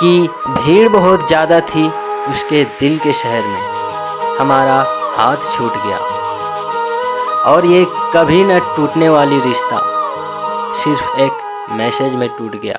कि भीड़ बहुत ज़्यादा थी उसके दिल के शहर में। हमारा हाथ छूट गया। और ये कभी न टूटने वाली रिश्ता सिर्फ़ एक मैसेज में टूट गया।